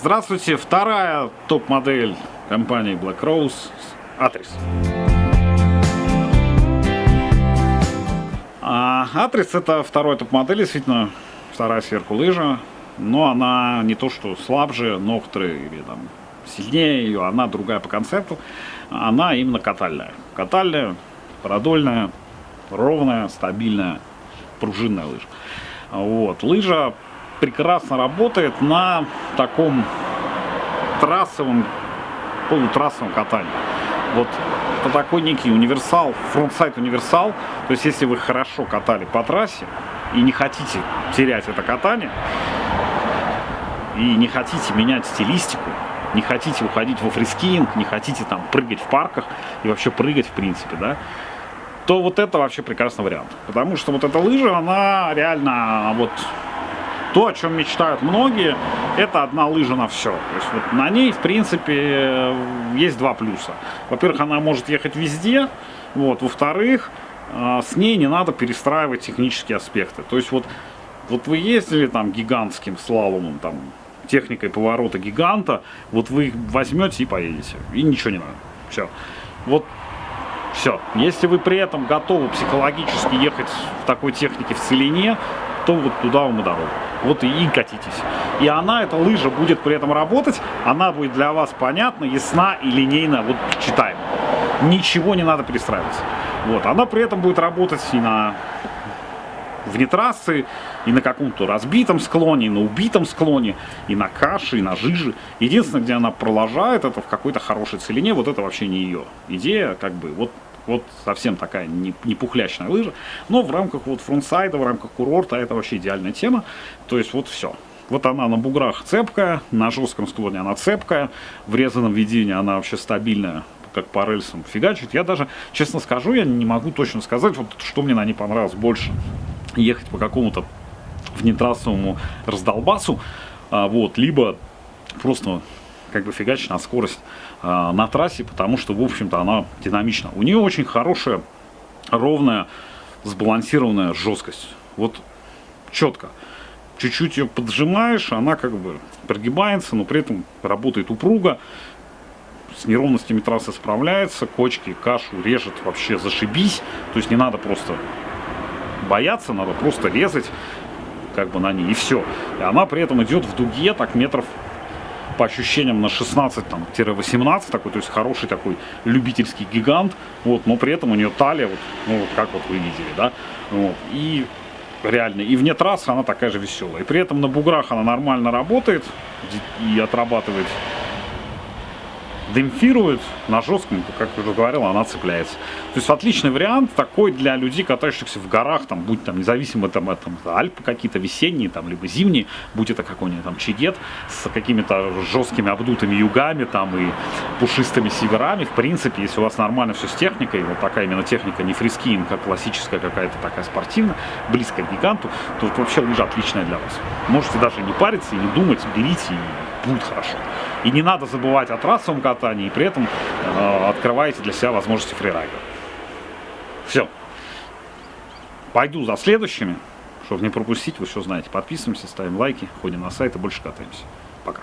Здравствуйте, вторая топ-модель компании Black Rose Атрис. А, Атрис это второй топ-модель, действительно вторая сверху лыжа, но она не то что слабже Нохтры или там сильнее ее, она другая по концепту, она именно катальная. Катальная, продольная, ровная, стабильная, пружинная лыжа. Вот. Лыжа прекрасно работает на таком трассовом, полутрассовом катании. Вот это такой некий универсал, frontside универсал. То есть, если вы хорошо катали по трассе и не хотите терять это катание, и не хотите менять стилистику, не хотите уходить во freeskiing, не хотите там прыгать в парках и вообще прыгать в принципе, да, то вот это вообще прекрасный вариант. Потому что вот эта лыжа, она реально вот то, о чем мечтают многие, это одна лыжа на все. То есть вот на ней, в принципе, есть два плюса. Во-первых, она может ехать везде. Вот. Во-вторых, а, с ней не надо перестраивать технические аспекты. То есть вот, вот вы ездили там гигантским слаломом, там, техникой поворота гиганта, вот вы их возьмете и поедете. И ничего не надо. Все. Вот все. Если вы при этом готовы психологически ехать в такой технике в целине, то вот туда вам и дорога. Вот и, катитесь. И она, эта лыжа, будет при этом работать, она будет для вас понятна, ясна и линейна, вот читаема. Ничего не надо перестраивать. Вот, она при этом будет работать и на вне трассы, и на каком-то разбитом склоне, и на убитом склоне, и на каше, и на жиже. Единственное, где она проложает, это в какой-то хорошей целине, вот это вообще не ее идея, как бы, вот вот совсем такая не, не пухлячная лыжа. Но в рамках вот фронтсайда, в рамках курорта это вообще идеальная тема. То есть вот все. Вот она на буграх цепкая, на жестком склоне она цепкая, в резаном ведении она вообще стабильная, как по рельсам фигачит. Я даже, честно скажу, я не могу точно сказать, вот что мне на ней понравилось больше. Ехать по какому-то внетрассовому раздолбасу, а, вот, либо просто как бы фигачить на скорость э, на трассе, потому что, в общем-то, она динамична. У нее очень хорошая, ровная, сбалансированная жесткость. Вот четко. Чуть-чуть ее поджимаешь, она как бы прогибается, но при этом работает упруго. С неровностями трассы справляется, кочки, кашу режет вообще зашибись. То есть не надо просто бояться, надо просто резать как бы на ней и все. И она при этом идет в дуге так метров по ощущениям на 16-18 такой, то есть хороший такой любительский гигант, вот, но при этом у нее талия, вот, ну, как вот вы видели, да, вот, и реально, и вне трассы она такая же веселая, и при этом на буграх она нормально работает и отрабатывает демпфирует, на жестком, как я уже говорил, она цепляется. То есть отличный вариант такой для людей, катающихся в горах, там, будь там независимо там, там Альпы какие-то весенние, там, либо зимние, будь это какой-нибудь там чигет с какими-то жесткими обдутыми югами там и пушистыми северами. В принципе, если у вас нормально все с техникой, вот такая именно техника не фрискин, как классическая какая-то такая спортивная, близкая к гиганту, то вот вообще лыжа отличная для вас. Можете даже не париться и не думать, берите и будет хорошо. И не надо забывать о трассовом катании, и при этом э, открываете для себя возможности фрирайда. Все. Пойду за следующими, чтобы не пропустить, вы все знаете. Подписываемся, ставим лайки, ходим на сайт и больше катаемся. Пока.